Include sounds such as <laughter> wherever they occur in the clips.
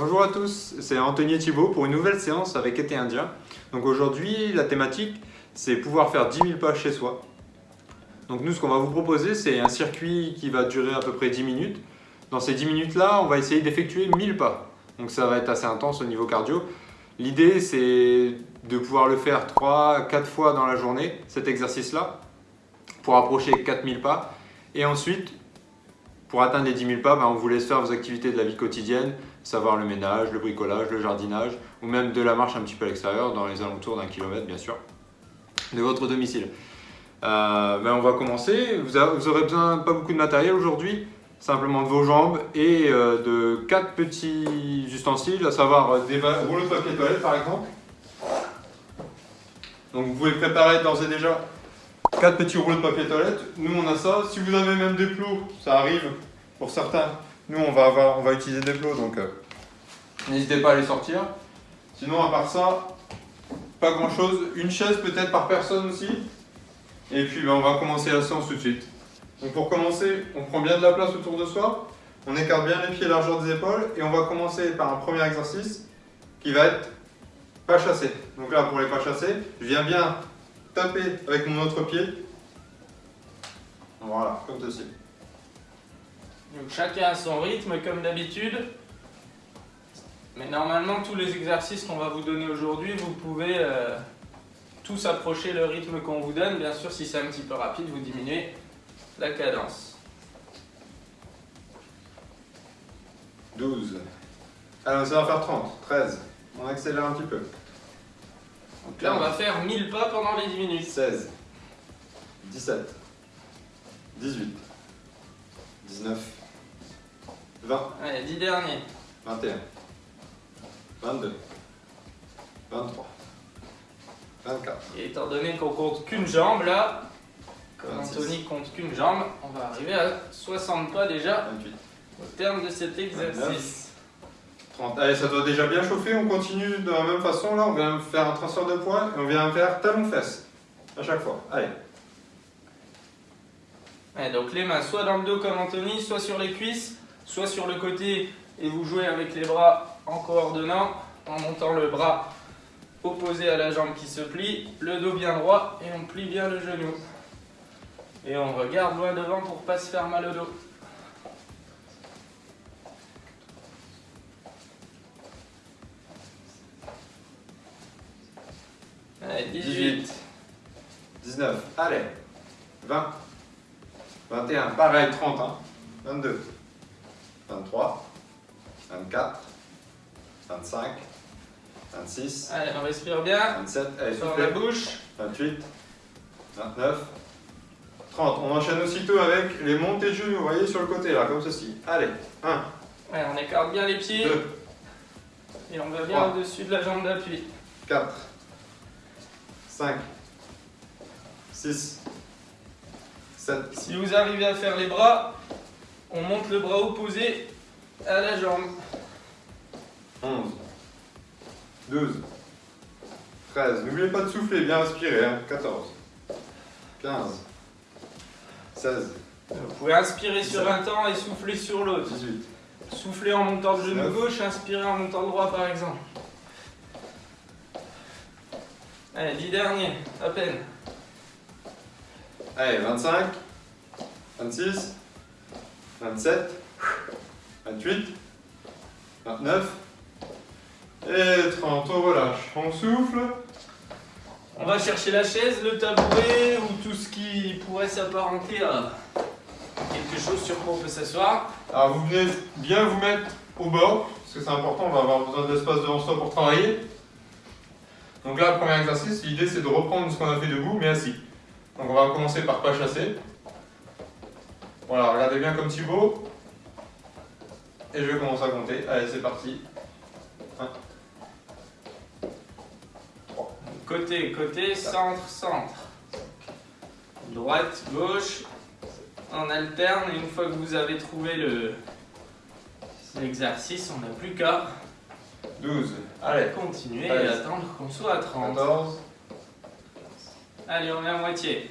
Bonjour à tous. C'est Anthony Thibault pour une nouvelle séance avec été indien. Donc aujourd'hui, la thématique, c'est pouvoir faire 10 000 pas chez soi. Donc nous, ce qu'on va vous proposer, c'est un circuit qui va durer à peu près 10 minutes. Dans ces 10 minutes-là, on va essayer d'effectuer 1000 pas. Donc ça va être assez intense au niveau cardio. L'idée, c'est de pouvoir le faire 3-4 fois dans la journée, cet exercice-là, pour approcher 4000 pas. Et ensuite, pour atteindre les 10 000 pas, ben, on vous laisse faire vos activités de la vie quotidienne, savoir le ménage, le bricolage, le jardinage, ou même de la marche un petit peu à l'extérieur, dans les alentours d'un kilomètre bien sûr, de votre domicile. Euh, ben, on va commencer, vous, aurez besoin pas beaucoup de matériel aujourd'hui, simplement de vos jambes et euh, de quatre petits ustensiles, à savoir des rouleaux de papier toilette par exemple. Donc vous pouvez préparer d'ores et déjà quatre petits rouleaux de papier toilette. Nous on a ça. Si vous avez même des plots, ça arrive pour certains. Nous on va, avoir, on va utiliser des plots donc n'hésitez pas à les sortir. Sinon à part ça, pas grand chose. Une chaise peut-être par personne aussi. Et puis ben, on va commencer la séance tout de suite. Donc pour commencer, on prend bien de la place autour de soi, on écarte bien les pieds largeur des épaules et on va commencer par un premier exercice qui va être pas chassé. Donc là pour les pas chassés, je viens bien taper avec mon autre pied. Voilà, comme ceci. Donc chacun a son rythme comme d'habitude. Mais normalement tous les exercices qu'on va vous donner aujourd'hui, vous pouvez euh, tous approcher le rythme qu'on vous donne. Bien sûr si c'est un petit peu rapide, vous diminuez la cadence. 12. Alors ça va faire 30, 13. On accélère un petit peu. Donc là, on va faire 1000 pas pendant les 10 minutes. 16, 17, 18, 19, 20. Allez, 10 derniers. 21, 22, 23, 24. Et étant donné qu'on compte qu'une jambe là, comme Anthony compte qu'une jambe, on va arriver à 60 pas déjà 28. au terme de cet exercice. 30. Allez, ça doit déjà bien chauffer, on continue de la même façon là, on vient faire un transfert de poids et on vient faire talon-fesse à chaque fois. Allez. Allez, donc les mains soit dans le dos comme Anthony, soit sur les cuisses, soit sur le côté et vous jouez avec les bras en coordonnant, en montant le bras opposé à la jambe qui se plie, le dos bien droit et on plie bien le genou. Et on regarde loin devant pour pas se faire mal au dos. Allez, 18. 19. Allez. 20. 21. Pareil, 30. Hein. 22. 23. 24. 25. 26. Allez, on respire bien. 27. Allez, Sur soufflez. la bouche. 28. 29. 30. On enchaîne aussitôt avec les montées genoux, vous voyez, sur le côté, là, comme ceci. Allez. 1. Ouais, on écarte bien les pieds 2. et on va bien au-dessus de la jambe d'appui. 4. 5. 6. 7. Si vous arrivez à faire les bras, on monte le bras opposé à la jambe. 11, 12, 13. N'oubliez pas de souffler, bien respirer. Hein. 14, 15, 16, Vous pouvez inspirer sur un temps et souffler sur l'autre. 18, Souffler en montant le genou 19. gauche, inspirer en montant le droit par exemple. Allez, 10 derniers, à peine. Allez, 25, 26, 27, 28, 29 et 30. On relâche. On souffle. On va chercher la chaise, le tabouret ou tout ce qui pourrait s'apparenter à quelque chose sur quoi on peut s'asseoir. Alors vous venez bien vous mettre au bord, parce que c'est important, on va avoir besoin d'espace devant soi pour travailler. Donc là, le premier exercice, l'idée c'est de reprendre ce qu'on a fait debout, mais assis. Donc on va commencer par pas chasser. Voilà, regardez bien comme Thibaut. Et je vais commencer à compter. Allez, c'est parti. 1, 3, Côté, côté, centre, centre. Droite, gauche. On alterne et une fois que vous avez trouvé le l'exercice, on n'a plus qu'à 12, allez, continuer et attendre qu'on soit à 30. 14, Allez, on est à moitié.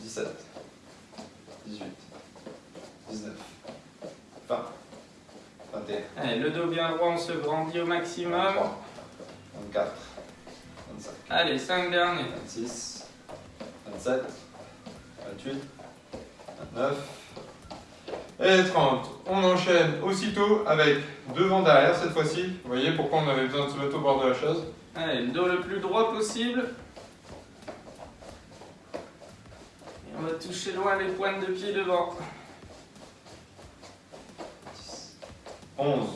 17, 18, 19, 20, 21, 21, Allez, le dos bien droit, on se grandit au maximum. 23, 24, 25, Allez, 5 derniers. 26, 27, 28, 29. Et 30. On enchaîne aussitôt avec devant derrière cette fois-ci. Vous voyez pourquoi on avait besoin de se mettre au bord de la chose Allez, le dos le plus droit possible. Et on va toucher loin les pointes de pied devant. 11,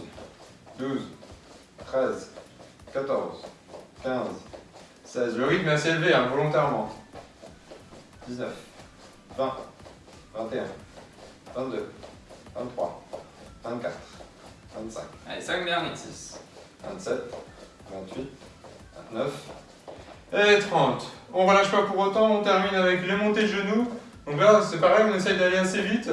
12, 13, 14, 15, 16, Le rythme est assez élevé, hein, volontairement. 19, 20, 21, 22, 23, 24, 25, Allez, 5 derniers. 26, 27, 28, 29. Et 30. On relâche pas pour autant, on termine avec les montées de genoux. Donc là, c'est pareil, on essaye d'aller assez vite.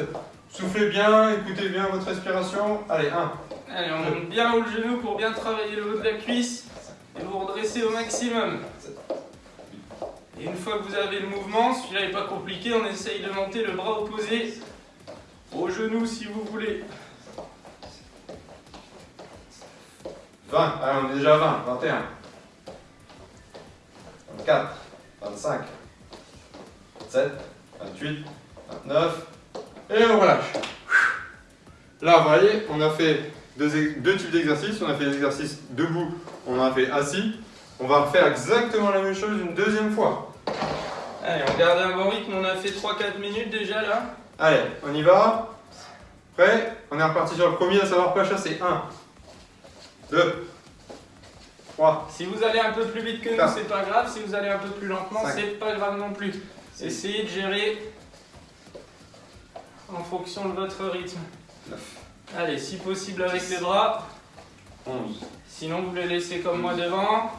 Soufflez bien, écoutez bien votre respiration. Allez, 1. Allez, on monte bien haut le genou pour bien travailler le haut de la cuisse et vous redresser au maximum. Et une fois que vous avez le mouvement, celui-là n'est pas compliqué, on essaye de monter le bras opposé au genou si vous voulez. 20, allez, on est déjà à 20, 21, 24, 25, 27, 28, 29. Et on relâche. Là, vous voyez, on a fait deux, types d'exercices. On a fait l'exercice debout, on a fait assis. On va refaire exactement la même chose une deuxième fois. Allez, on garde un bon rythme, on a fait 3-4 minutes déjà là. Allez, on y va. Prêt? On est reparti sur le premier, à savoir pas chasser. 1, 2, 3, Si vous allez un peu plus vite que nous, c'est pas grave. Si vous allez un peu plus lentement, c'est pas grave non plus. Essayez de gérer en fonction de votre rythme. 9, Allez, si possible avec les bras. 11, Sinon, vous les laissez comme moi devant,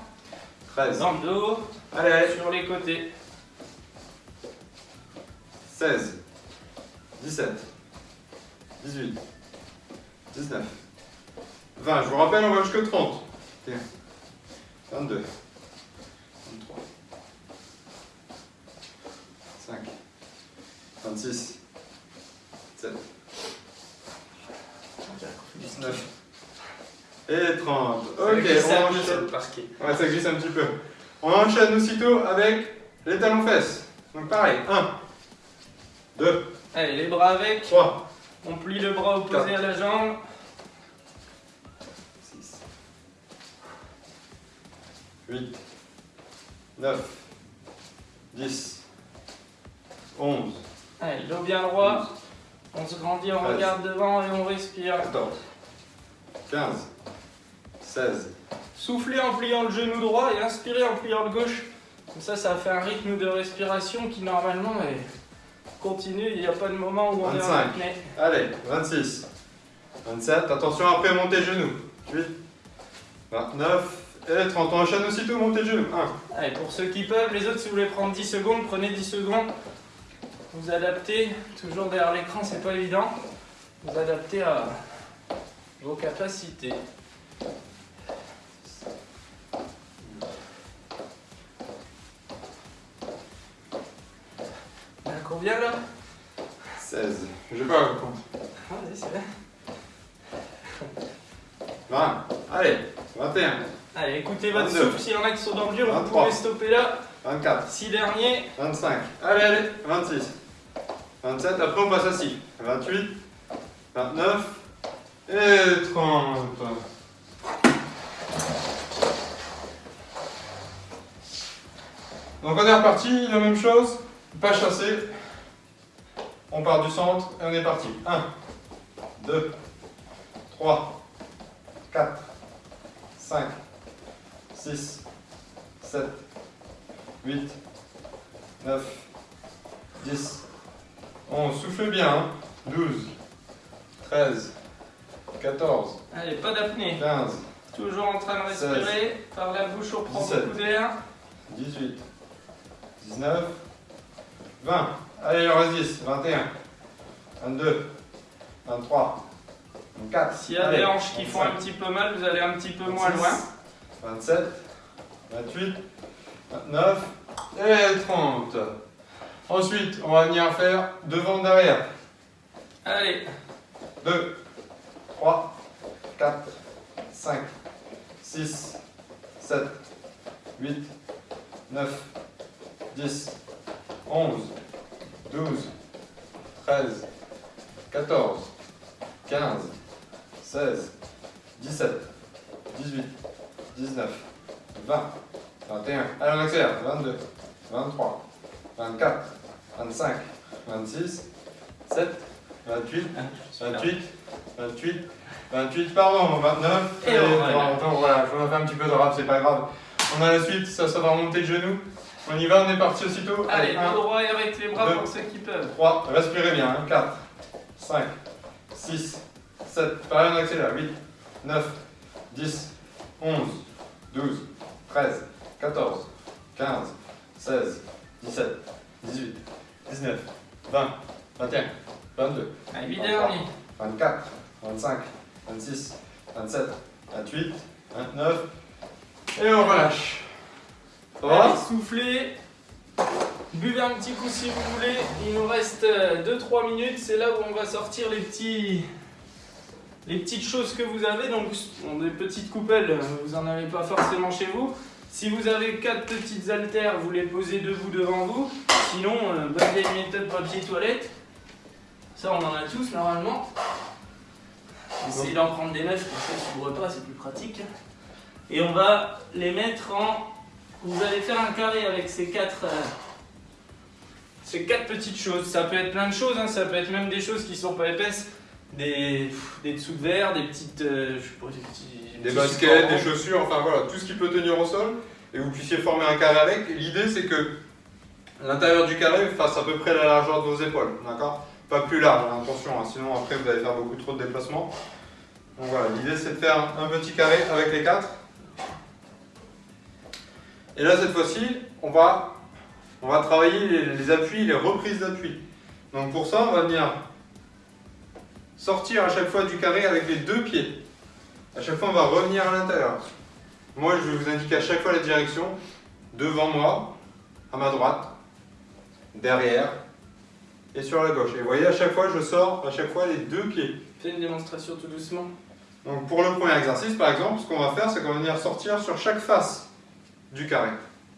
13, dans le dos, allez, allez. sur les côtés. 16, 17, 18, 19, 20. Je vous rappelle, on va jusqu'à 30. 22, 23, 5, 26, 7, 19 Et 30. Ok, on enchaîne. Ouais, ça glisse un petit peu. On enchaîne aussitôt avec les talons-fesses. Donc pareil, 1, 2, Allez, les bras avec. 3, On plie le bras opposé à la jambe. 6, 8, 9, 10, 11, Allez, dos bien droit. On se grandit, on regarde devant et on respire. 14, 15, 16, Soufflez en pliant le genou droit et inspirez en pliant le gauche. Comme ça, ça fait un rythme de respiration qui normalement est continu. Il n'y a pas de moment où on est en 25. apnée. allez, 26, 27, attention après monter le genou. 8, 29 et 30. On enchaîne aussitôt monter le genou. 1, Allez, pour ceux qui peuvent, les autres, si vous voulez prendre 10 secondes, prenez 10 secondes. Vous adaptez, toujours derrière l'écran, c'est pas évident. Vous adaptez à vos capacités. Il y en a combien là 16, je vais pas compte. Ah, Vas-y, c'est bien. 20, allez, 21, Allez, écoutez votre 22. souffle. S'il y en a qui sont dans le dur, vous 23. pouvez stopper là. 24, 6 derniers. 25, allez, allez, 26, 27, après on passe assis. 28, 29 et 30. Donc on est reparti, la même chose, pas chassé. On part du centre et on est parti. 1, 2, 3, 4, 5, 6, 7, 8, 9, 10, 11, soufflez bien. hein. 12, 13, 14, Allez, pas d'apnée. 15, Toujours en train de respirer par la bouche au propre 17. coup d'air. 18, 19, 20. Allez, il reste 10. 21, 22, 23, 24, S'il y a des hanches qui font un petit peu mal, vous allez un petit peu moins loin. 27, 28, 29 et 30. Ensuite, on va venir faire devant derrière. Allez, 2, 3, 4, 5, 6, 7, 8, 9, 10, 11, 12, 13, 14, 15, 16, 17, 18, 19, 20, 21. Allez, on accélère. 22, 23, 24, 25, 26, 7, 28, 28, 28, 28, pardon, 29. Et on voilà. voilà, on a fait un petit peu de rap, c'est pas grave. On a la suite, ça, ça va remonter le genou. On y va, on est parti aussitôt. Allez, 1, tout droit et avec les bras deux. pour ceux qui peuvent. 3, respirez bien, hein. 4, 5, 6, 7, pareil on accélère, 8, 9, 10, 11, 12, 13, 14, 15, 16, 17, 18, 19, 20, 21, 22, Allez, vite dernier. 24, 25, 26, 27, 28, 29, et on relâche. Allez, soufflez. Buvez un petit coup si vous voulez. Il nous reste 2-3 minutes. C'est là où on va sortir les petits. Les petites choses que vous avez, donc des petites coupelles, euh, vous en avez pas forcément chez vous. Si vous avez quatre petites haltères, vous les posez debout devant vous. Sinon, euh, bonne vieille méthode papier toilette. Ça, on en a tous normalement. Essayez d'en prendre des neufs, comme ça, repas, c'est plus pratique. Et on va les mettre en vous allez faire un carré avec ces quatre, euh, ces quatre petites choses. Ça peut être plein de choses, hein, ça peut être même des choses qui sont pas épaisses, des, des dessous de verre, des petites, euh, je sais pas, des petits, Des baskets, des chaussures, enfin voilà, tout ce qui peut tenir au sol et vous puissiez former un carré avec. L'idée c'est que l'intérieur du carré fasse à peu près la largeur de vos épaules, d'accord? Pas plus large, hein, attention, hein, sinon après vous allez faire beaucoup trop de déplacements. Donc voilà, l'idée c'est de faire un petit carré avec les quatre. Et là cette fois-ci, on va, on va travailler les, les appuis, les reprises d'appui. Donc pour ça, on va venir sortir à chaque fois du carré avec les deux pieds. À chaque fois, on va revenir à l'intérieur. Moi, je vais vous indiquer à chaque fois la direction. Devant moi, à ma droite, derrière et sur la gauche. Et vous voyez, à chaque fois, je sors à chaque fois les deux pieds. Fais une démonstration tout doucement. Donc pour le premier exercice, par exemple, ce qu'on va faire, c'est qu'on va venir sortir sur chaque face du carré.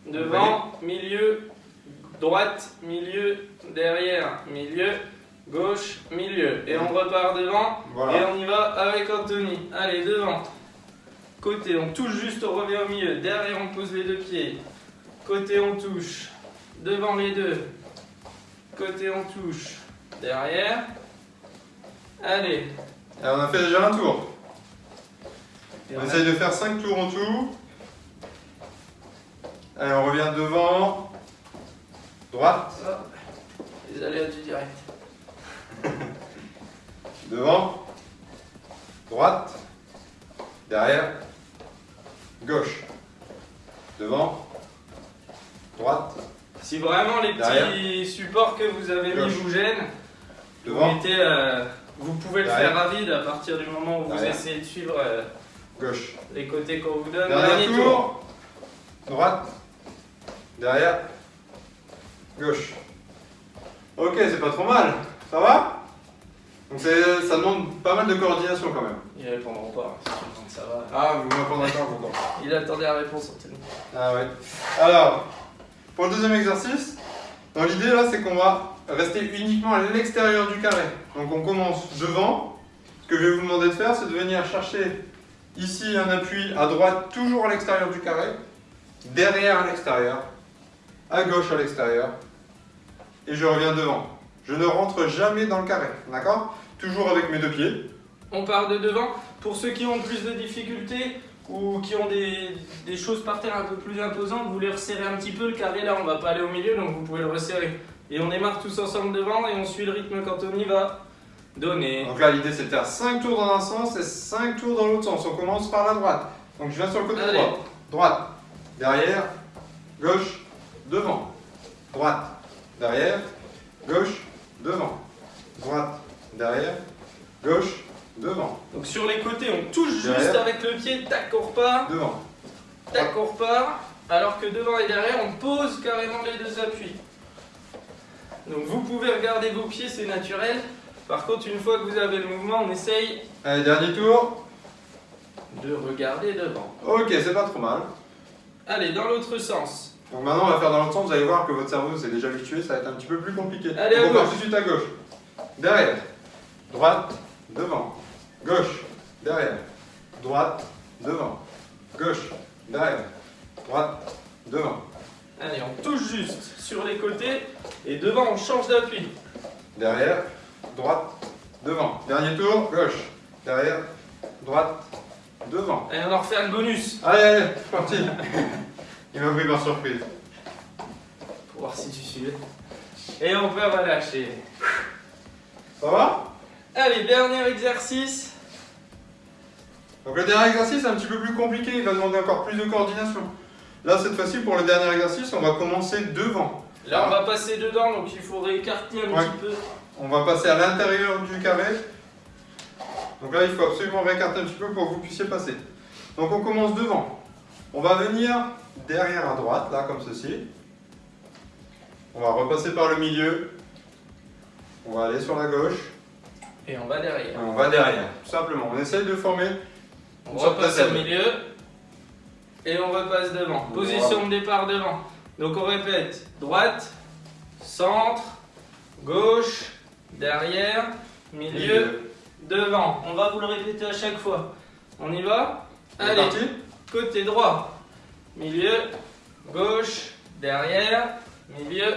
Devant, milieu, droite, milieu, derrière, milieu, gauche, milieu. Et on repart devant. Et Voilà. on y va avec Anthony. Allez, devant. Côté, on touche juste, on revient au milieu. Derrière, on pose les deux pieds. Côté, on touche. Devant les deux. Côté, on touche. Derrière. Allez. Et on a fait déjà un tour. Et On on a- essaye de faire 5 tours en tout. Allez, on revient devant. Droite, Hop. Les aléas du direct. <laughs> devant. Droite. Derrière. Gauche. Devant. Droite. Si vraiment les petits Derrière. supports que vous avez mis vous gênent, vous, mettez, euh, vous pouvez le Derrière. faire à vide à partir du moment où vous essayez de suivre euh, Gauche. les côtés qu'on vous donne. Dernier tour. Droite. Derrière. Gauche. Ok, c'est pas trop mal. Ça va? Donc ça demande pas mal de coordination quand même. Ils répondront pas. hein, ça va. Ah, vous m'attendez encore, vous Il attendait la réponse. Ah ouais. Alors, pour le deuxième exercice, dans l'idée là, c'est qu'on va rester uniquement à l'extérieur du carré. Donc on commence devant. Ce que je vais vous demander de faire, c'est de venir chercher ici un appui à droite, toujours à l'extérieur du carré, derrière à l'extérieur, à gauche à l'extérieur, et je reviens devant. Je ne rentre jamais dans le carré, d'accord? Toujours avec mes deux pieds. On part de devant. Pour ceux qui ont plus de difficultés ou qui ont des, des choses par terre un peu plus imposantes, vous les resserrez un petit peu. Le carré là, on va pas aller au milieu, donc vous pouvez le resserrer. Et on démarre tous ensemble devant et on suit le rythme qu'Anthony va donner. Donc là, l'idée c'est de faire 5 tours dans un sens et 5 tours dans l'autre sens. On commence par la droite. Donc je viens sur le côté Allez. droit. Droite, derrière, gauche, devant. Droite, derrière, gauche, devant. Droite, derrière, gauche, devant. Donc sur les côtés, on touche juste avec le pied, tac, on repart, Devant. tac, on repart. Alors que devant et derrière, on pose carrément les deux appuis. Donc vous pouvez regarder vos pieds, c'est naturel. Par contre, une fois que vous avez le mouvement, on essaye Allez, dernier tour. de regarder devant. Ok, c'est pas trop mal. Allez, dans l'autre sens. Donc maintenant, on va faire dans l'autre sens. Vous allez voir que votre cerveau s'est déjà habitué. Ça va être un petit peu plus compliqué. Allez, à on part tout de suite à gauche. Derrière. Droite. Devant. Gauche. Derrière. Droite. Devant. Gauche. Derrière. Droite. Devant. Allez, on touche juste sur les côtés et devant on change d'appui. Derrière. Droite. Devant. Dernier tour. Gauche. Derrière. Droite. Devant. Allez, on en refait un bonus Allez, allez, parti. <laughs> Il m'a pris par surprise. pour voir si tu suivais. Et on peut relâcher. Ça va? Allez, dernier exercice. Donc le dernier exercice est un petit peu plus compliqué, il va demander encore plus de coordination. Là, cette fois-ci, pour le dernier exercice, on va commencer devant. Là, on va passer dedans, donc il faudrait écarter un Ouais. petit peu. On va passer à l'intérieur du carré. Donc là, il faut absolument réécarter un petit peu pour que vous puissiez passer. Donc on commence devant. On va venir derrière à droite, là, comme ceci. On va repasser par le milieu. On va aller sur la gauche. Et on va derrière. Et on va derrière, tout simplement. On essaye de former On repasse au milieu. Et on repasse devant. Position de départ devant. Donc on répète. Droite, centre, gauche, derrière, milieu, devant. On va vous le répéter à chaque fois. On y va Allez, côté droit, milieu, gauche, derrière, milieu,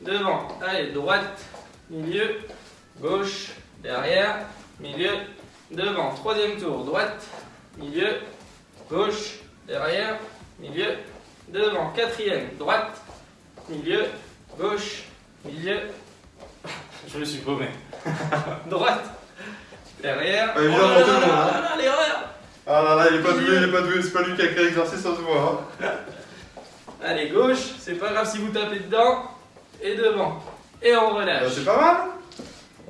devant. Allez, droite, milieu, gauche, derrière, milieu, devant. Troisième tour, droite, milieu, gauche, derrière, milieu, devant. Quatrième, droite, milieu, gauche, milieu. Je me suis paumé. <laughs> droite, derrière. Oh là là là là, l'erreur Ah là là, il est pas doué, il est pas doué, c'est pas lui qui a créé l'exercice, ça se voit. hein. <laughs> Allez, gauche, c'est pas grave si vous tapez dedans, et devant. Et on Bah, relâche. c'est pas mal.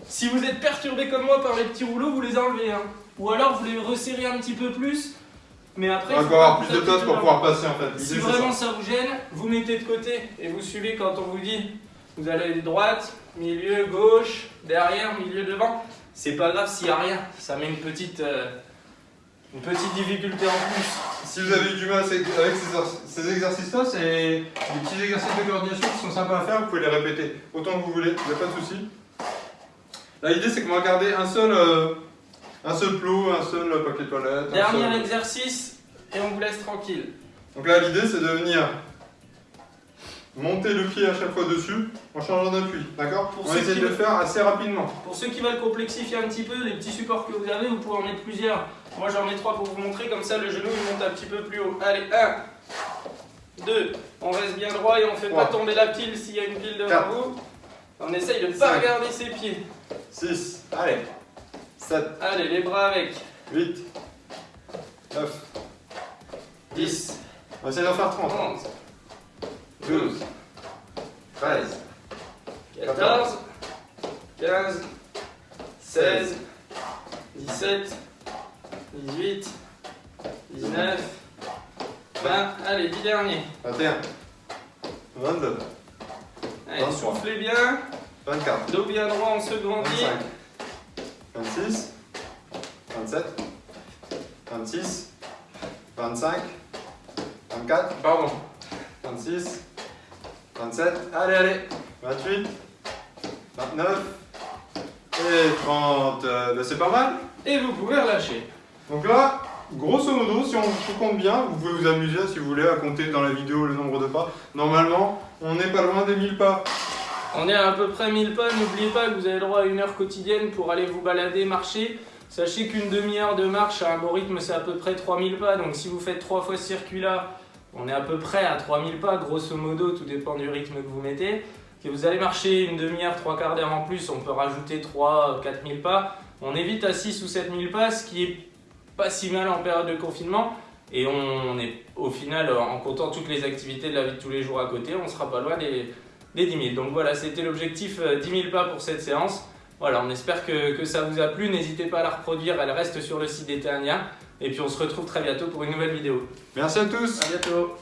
Si vous êtes perturbé comme moi par les petits rouleaux, vous les enlevez. Hein. Ou alors vous les resserrez un petit peu plus, mais après. On il va faut avoir plus de place pour pouvoir passer en fait. Si vraiment ça. ça vous gêne, vous mettez de côté et vous suivez quand on vous dit vous allez aller droite, milieu, gauche, derrière, milieu, devant. C'est pas grave s'il n'y a rien, ça met une petite, euh, une petite difficulté en plus. Si vous avez eu du mal avec ces, exercices-là, c'est des petits exercices de coordination qui sont sympas à faire, vous pouvez les répéter autant que vous voulez, il n'y a pas de souci. Là, l'idée c'est qu'on va garder un seul, euh, un seul plot, un seul papier toilette. Dernier seul- exercice et on vous laisse tranquille. Donc là, l'idée c'est de venir monter le pied à chaque fois dessus en changeant d'appui, d'accord? On essaie qui de le veulent- faire assez rapidement. Pour ceux qui veulent complexifier un petit peu, les petits supports que vous avez, vous pouvez en mettre plusieurs. Moi j'en ai trois pour vous montrer, comme ça le genou il monte un petit peu plus haut. Allez, 1, 2, on reste bien droit et on fait pas tomber la pile s'il y a une pile devant vous. On essaye de pas Cinq. regarder ses pieds. 6, allez, 7, Allez, les bras avec. 8, 9, 10, on va essayer d'en faire 30. 11, 12, 13, 14, 15, 16, 17, 18, 19, 20. Allez, 10 derniers. 21, 22, Allez, 23. soufflez bien. 24, Dos bien droit, on se grandit. 25, 26, 27, 26, 25, 24, Pardon. 26, 27, allez, allez, 28, 29 et 30. Euh, ben, c'est pas mal. Et vous pouvez relâcher. Donc là, grosso modo, si on se compte bien, vous pouvez vous amuser si vous voulez à compter dans la vidéo le nombre de pas. Normalement, on n'est pas loin des 1000 pas. On est à à peu près 1000 pas. N'oubliez pas que vous avez droit à une heure quotidienne pour aller vous balader, marcher. Sachez qu'une demi-heure de marche à un bon rythme, c'est à peu près 3000 pas. Donc si vous faites trois fois ce circuit-là, on est à peu près à 3000 pas, grosso modo, tout dépend du rythme que vous mettez. Si vous allez marcher une demi-heure, trois quarts d'heure en plus, on peut rajouter 3 4000 pas. On évite à 6 ou 7000 pas, ce qui est pas si mal en période de confinement. Et on est au final, en comptant toutes les activités de la vie de tous les jours à côté, on sera pas loin des, des 10 000. Donc voilà, c'était l'objectif euh, 10 000 pas pour cette séance. Voilà, on espère que, que ça vous a plu. N'hésitez pas à la reproduire, elle reste sur le site d'Eternia. Et puis on se retrouve très bientôt pour une nouvelle vidéo. Merci à tous. A bientôt